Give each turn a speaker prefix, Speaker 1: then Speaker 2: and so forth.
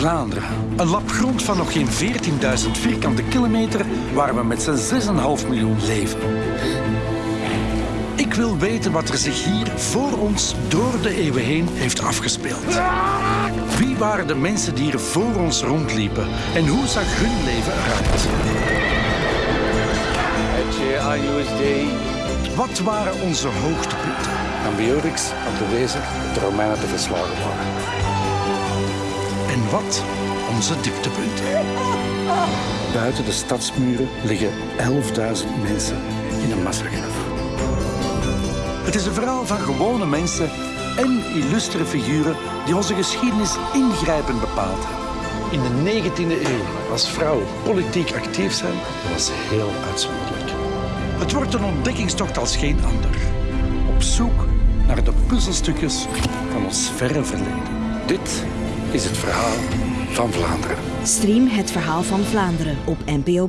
Speaker 1: Vlaanderen. Een lap grond van nog geen 14.000 vierkante kilometer waar we met z'n 6,5 miljoen leven. Ik wil weten wat er zich hier voor ons door de eeuwen heen heeft afgespeeld. Wie waren de mensen die hier voor ons rondliepen en hoe zag hun leven eruit? Wat waren onze hoogtepunten?
Speaker 2: Ambiorix dat de Romeinen te verslagen waren.
Speaker 1: En wat onze dieptepunten?
Speaker 2: Buiten de stadsmuren liggen 11.000 mensen in een massagraf.
Speaker 1: Het is een verhaal van gewone mensen en illustere figuren die onze geschiedenis ingrijpend bepaald hebben.
Speaker 2: In de 19e eeuw als vrouw politiek actief zijn, was heel uitzonderlijk.
Speaker 1: Het wordt een ontdekkingstocht als geen ander. Op zoek naar de puzzelstukjes van ons verre verleden.
Speaker 2: Dit is het verhaal van Vlaanderen.
Speaker 3: Stream het verhaal van Vlaanderen op NPO+.